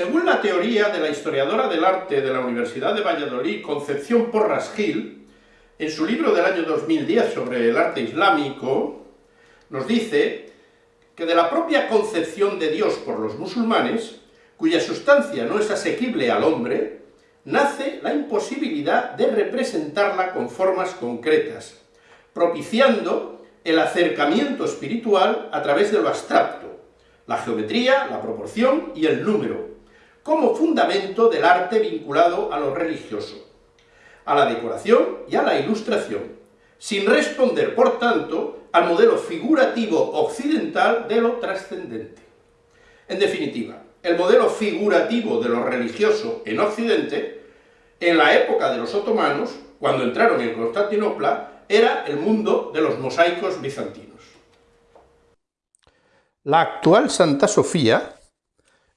Según la teoría de la historiadora del arte de la Universidad de Valladolid, Concepción Porras Gil, en su libro del año 2010 sobre el arte islámico, nos dice que de la propia concepción de Dios por los musulmanes, cuya sustancia no es asequible al hombre, nace la imposibilidad de representarla con formas concretas, propiciando el acercamiento espiritual a través de lo abstracto, la geometría, la proporción y el número, como fundamento del arte vinculado a lo religioso, a la decoración y a la ilustración, sin responder, por tanto, al modelo figurativo occidental de lo trascendente. En definitiva, el modelo figurativo de lo religioso en Occidente, en la época de los otomanos, cuando entraron en Constantinopla, era el mundo de los mosaicos bizantinos. La actual Santa Sofía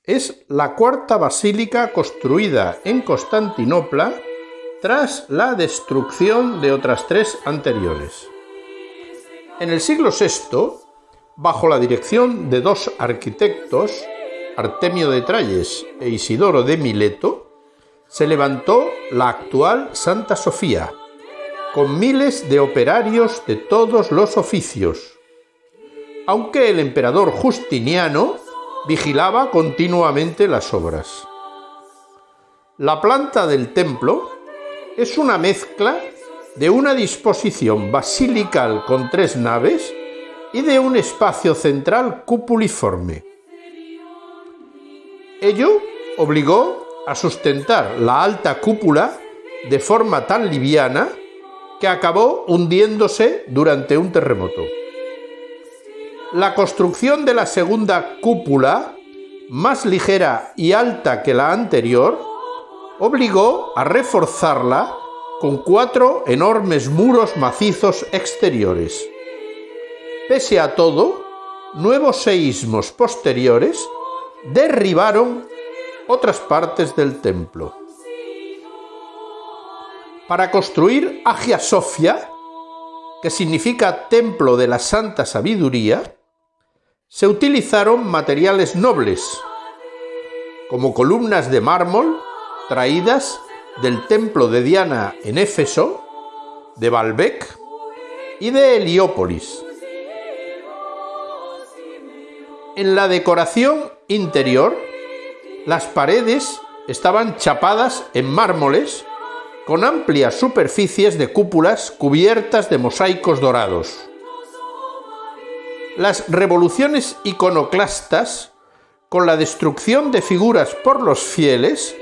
es la cuarta basílica construida en Constantinopla tras la destrucción de otras tres anteriores. En el siglo VI, bajo la dirección de dos arquitectos, Artemio de Tralles e Isidoro de Mileto, se levantó la actual Santa Sofía, con miles de operarios de todos los oficios, aunque el emperador Justiniano vigilaba continuamente las obras. La planta del templo es una mezcla de una disposición basilical con tres naves y de un espacio central cupuliforme. Ello obligó a sustentar la alta cúpula de forma tan liviana que acabó hundiéndose durante un terremoto. La construcción de la segunda cúpula, más ligera y alta que la anterior, obligó a reforzarla con cuatro enormes muros macizos exteriores. Pese a todo, nuevos seísmos posteriores derribaron otras partes del templo. Para construir Agia Sofia, que significa Templo de la Santa Sabiduría, se utilizaron materiales nobles, como columnas de mármol traídas del templo de Diana en Éfeso, de Baalbek y de Heliópolis. En la decoración interior, las paredes estaban chapadas en mármoles con amplias superficies de cúpulas cubiertas de mosaicos dorados. Las revoluciones iconoclastas, con la destrucción de figuras por los fieles,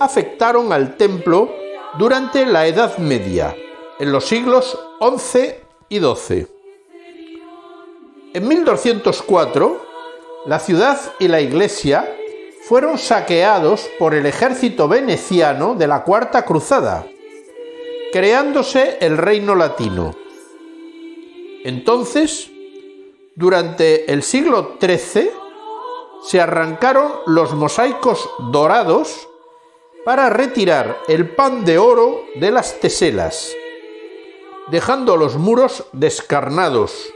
afectaron al templo durante la Edad Media, en los siglos XI y XII. En 1204, la ciudad y la iglesia fueron saqueados por el ejército veneciano de la Cuarta Cruzada, creándose el reino latino. Entonces, durante el siglo XIII, se arrancaron los mosaicos dorados para retirar el pan de oro de las teselas, dejando los muros descarnados,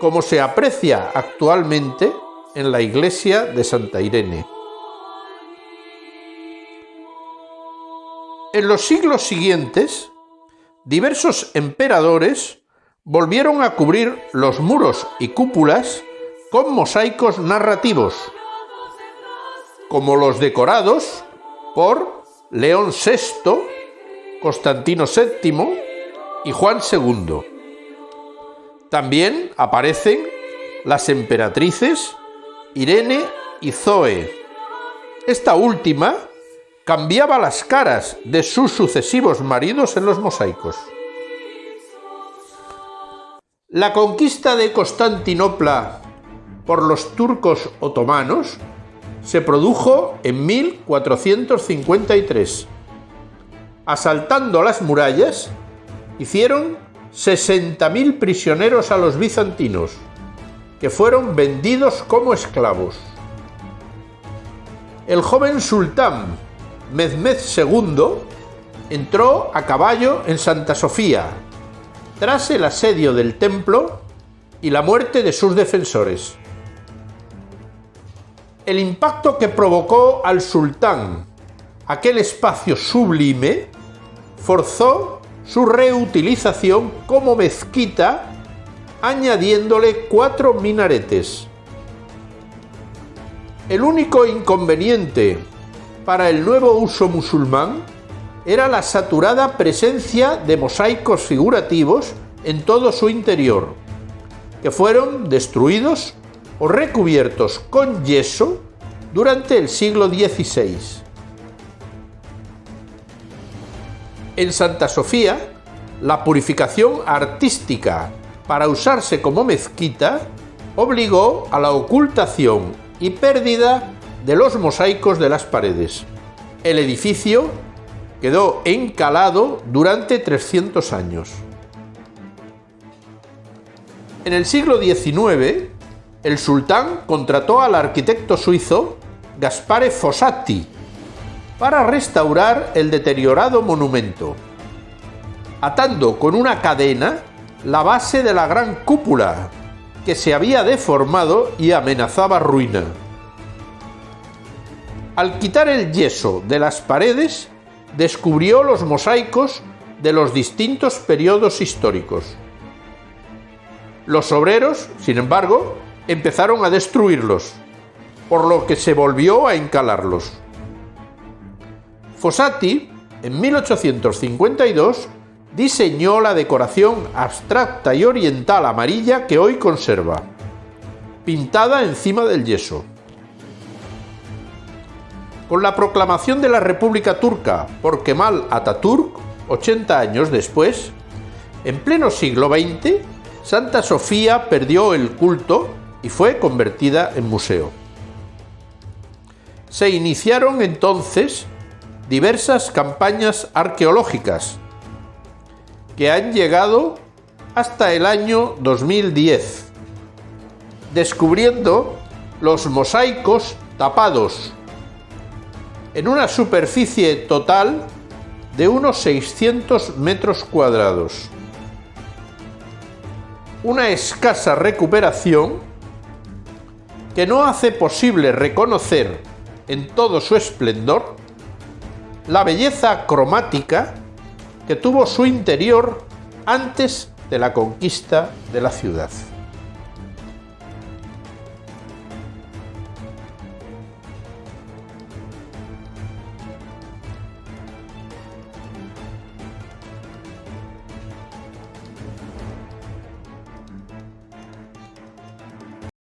como se aprecia actualmente en la iglesia de Santa Irene. En los siglos siguientes, diversos emperadores volvieron a cubrir los muros y cúpulas con mosaicos narrativos, como los decorados por León VI, Constantino VII y Juan II. También aparecen las emperatrices Irene y Zoe. Esta última cambiaba las caras de sus sucesivos maridos en los mosaicos. La conquista de Constantinopla por los turcos otomanos se produjo en 1453. Asaltando las murallas, hicieron 60.000 prisioneros a los bizantinos, que fueron vendidos como esclavos. El joven sultán Mehmed II entró a caballo en Santa Sofía, tras el asedio del templo y la muerte de sus defensores. El impacto que provocó al sultán aquel espacio sublime forzó su reutilización como mezquita añadiéndole cuatro minaretes. El único inconveniente para el nuevo uso musulmán era la saturada presencia de mosaicos figurativos en todo su interior, que fueron destruidos o recubiertos con yeso durante el siglo XVI. En Santa Sofía, la purificación artística para usarse como mezquita obligó a la ocultación y pérdida de los mosaicos de las paredes. El edificio quedó encalado durante 300 años. En el siglo XIX, el sultán contrató al arquitecto suizo Gaspare Fossati para restaurar el deteriorado monumento, atando con una cadena la base de la gran cúpula, que se había deformado y amenazaba ruina. Al quitar el yeso de las paredes, descubrió los mosaicos de los distintos periodos históricos. Los obreros, sin embargo, empezaron a destruirlos, por lo que se volvió a encalarlos. Fossati, en 1852, diseñó la decoración abstracta y oriental amarilla que hoy conserva, pintada encima del yeso. Con la proclamación de la República Turca por Kemal Atatürk, 80 años después, en pleno siglo XX, Santa Sofía perdió el culto y fue convertida en museo. Se iniciaron entonces diversas campañas arqueológicas que han llegado hasta el año 2010, descubriendo los mosaicos tapados en una superficie total de unos 600 metros cuadrados. Una escasa recuperación que no hace posible reconocer en todo su esplendor la belleza cromática que tuvo su interior antes de la conquista de la ciudad.